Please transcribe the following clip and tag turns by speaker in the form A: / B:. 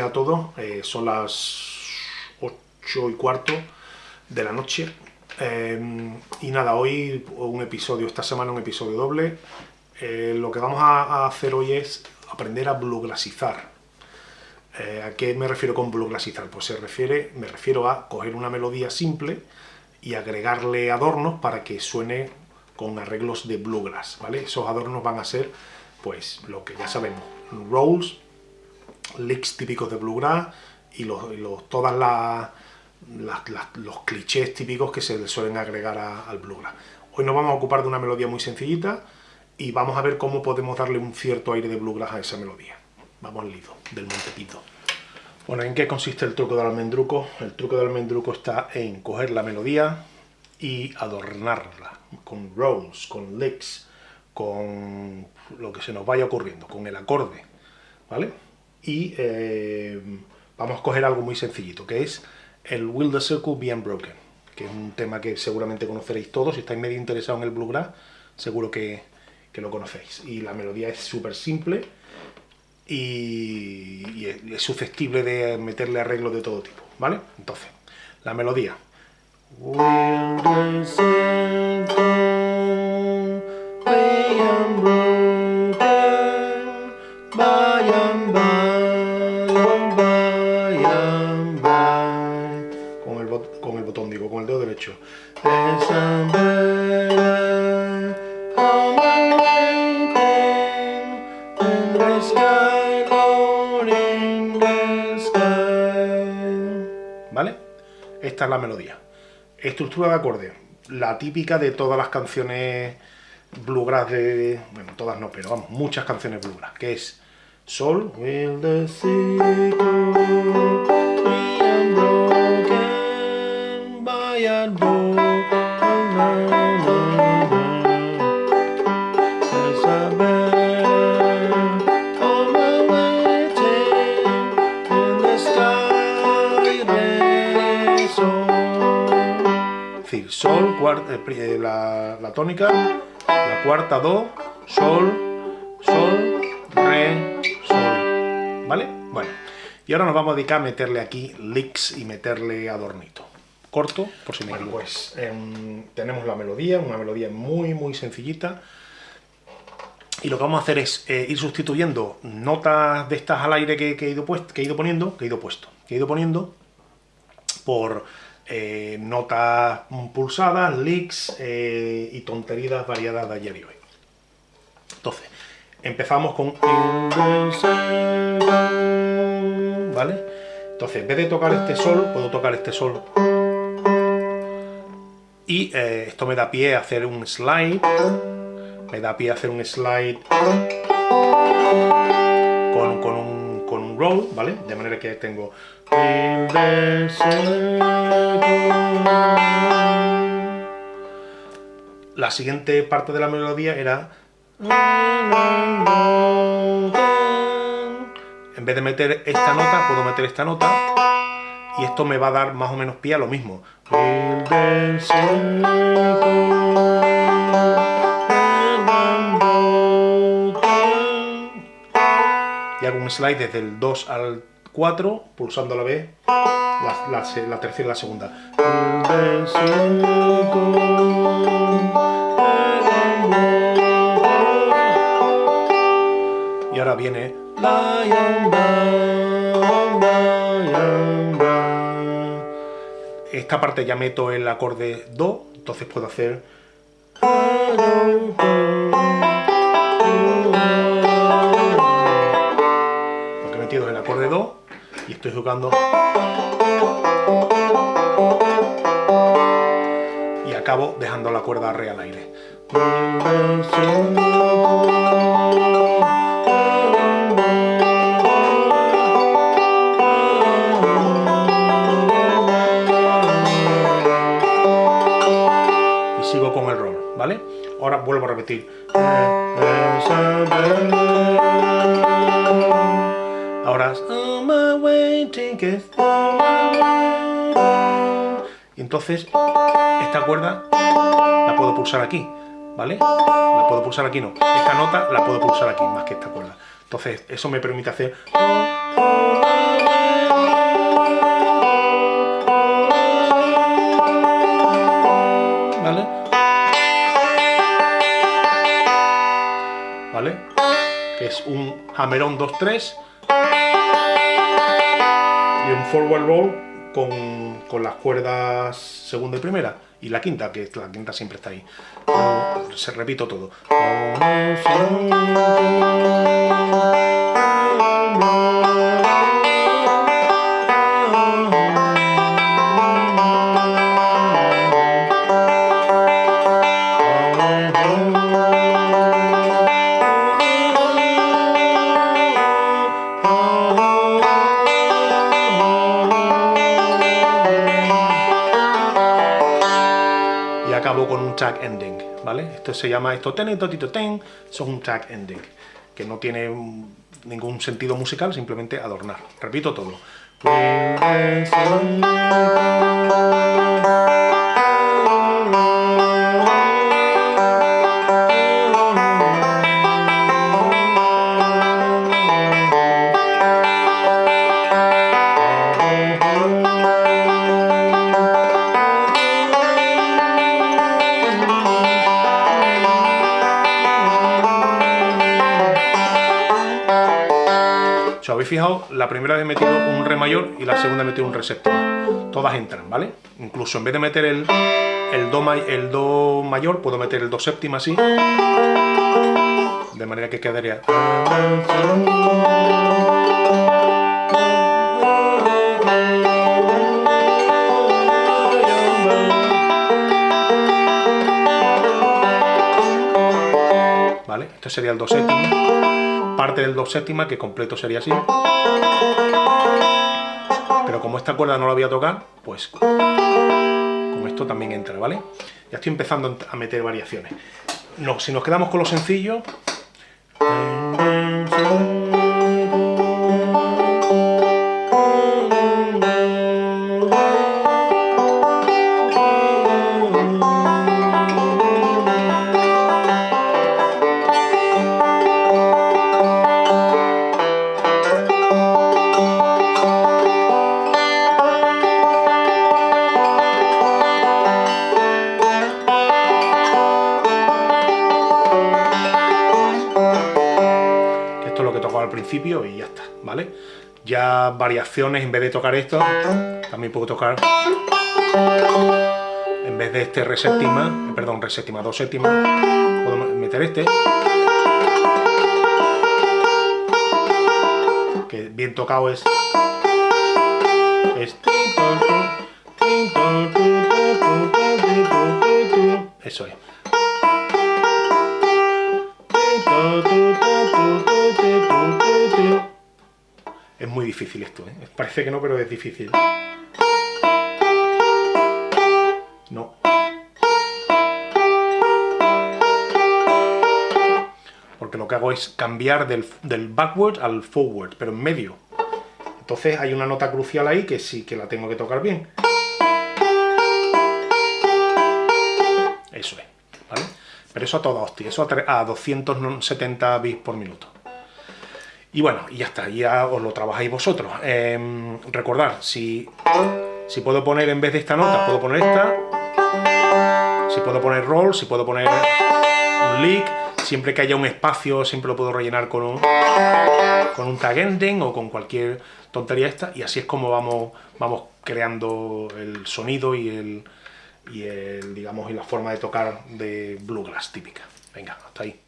A: A todos. Eh, son las 8 y cuarto de la noche. Eh, y nada, hoy un episodio, esta semana un episodio doble. Eh, lo que vamos a, hacer hoy es aprender a bluegrassizar. ¿A qué me refiero con bluegrassizar? Pues se refiere, me refiero a coger una melodía simple y agregarle adornos para que suene con arreglos de bluegrass, ¿vale? Esos adornos van a ser, pues, lo que ya sabemos, rolls, licks típicos de bluegrass y, los, todas las, los clichés típicos que se le suelen agregar al bluegrass. Hoy nos vamos a ocupar de una melodía muy sencillita y vamos a ver cómo podemos darle un cierto aire de bluegrass a esa melodía. Vamos al lido, del Montepito. Bueno, ¿en qué consiste el truco del almendruco? El truco del almendruco está en coger la melodía y adornarla con rolls, con licks, con lo que se nos vaya ocurriendo, con el acorde, ¿vale? Y eh, vamos a coger algo muy sencillito, que es el Will the Circle Be Unbroken, que es un tema que seguramente conoceréis todos, si estáis medio interesados en el bluegrass, seguro que, que lo conocéis. Y la melodía es súper simple y, es, susceptible de meterle arreglos de todo tipo, ¿vale? Entonces, la melodía. Will the circle ¿Vale? Esta es la melodía. Estructura de acorde, la típica de todas las canciones bluegrass de... Bueno, todas no, pero vamos, muchas canciones bluegrass, que es Sol, will the sol, cuarta, eh, eh, la, tónica, la cuarta, do, sol, sol, re, sol, ¿vale? Bueno, y ahora nos vamos a dedicar a meterle aquí licks y meterle adornito. Corto, por si me bueno, pues em, tenemos la melodía, una melodía muy muy sencillita, y lo que vamos a hacer es eh, ir sustituyendo notas de estas al aire que, he ido que he ido poniendo, que he ido puesto, que he ido poniendo por eh, notas pulsadas, leaks eh, y tonterías variadas de ayer y hoy. Entonces, empezamos con... ¿Vale? Entonces, en vez de tocar este sol, puedo tocar este sol. Y eh, esto me da pie a hacer un slide. Me da pie a hacer un slide con, con un ¿vale? De manera que tengo... La siguiente parte de la melodía era... En vez de meter esta nota, puedo meter esta nota y esto me va a dar más o menos pie a lo mismo un slide desde el 2 al 4, pulsando a la vez la, tercera y la segunda. Y ahora viene esta parte ya meto el acorde Do, entonces puedo hacer Do y estoy jugando y acabo dejando la cuerda re al aire. Y sigo con el rol, ¿vale? Ahora vuelvo a repetir. Y entonces esta cuerda la puedo pulsar aquí, ¿vale? La puedo pulsar aquí, no. Esta nota la puedo pulsar aquí, más que esta cuerda. Entonces eso me permite hacer... ¿Vale? ¿Vale? Que es un hammer-on 2-3 y un forward roll con, con, las cuerdas segunda y primera y la quinta, que la quinta siempre está ahí. se repito todo. Track ending, ¿vale? Esto se llama esto ten, totito ten, eso es un track ending, que no tiene ningún sentido musical, simplemente adornar. Repito todo. Habéis fijado, la primera vez he metido un re mayor y la segunda he metido un re séptima. Todas entran, ¿vale? Incluso en vez de meter el, el, do, el do mayor, puedo meter el do séptima así. De manera que quedaría... ¿Vale? Este sería el do séptima parte del do séptima, que completo sería así. Pero como esta cuerda no la voy a tocar, pues con esto también entra, ¿vale? Ya estoy empezando a meter variaciones. No, si nos quedamos con lo sencillo... y ya está, ¿vale? Ya variaciones, en vez de tocar esto, también puedo tocar, en vez de este re séptima, eh, perdón, re séptima, do séptima, puedo meter este, que bien tocado es, eso es. Es muy difícil esto, ¿eh? Parece que no, pero es difícil. No. Porque lo que hago es cambiar del, del backward al forward, pero en medio. Entonces hay una nota crucial ahí que sí que la tengo que tocar bien. Eso es. Pero eso a toda hostia, eso a 270 bits por minuto. Y bueno, y ya está, ya os lo trabajáis vosotros. Eh, recordad, si, si puedo poner en vez de esta nota, puedo poner esta. Si puedo poner roll, si puedo poner un lick. Siempre que haya un espacio, siempre lo puedo rellenar con un, con un tag ending o con cualquier tontería esta. Y así es como vamos, vamos creando el sonido y el, y el, digamos, y la forma de tocar de bluegrass típica. Venga, hasta ahí.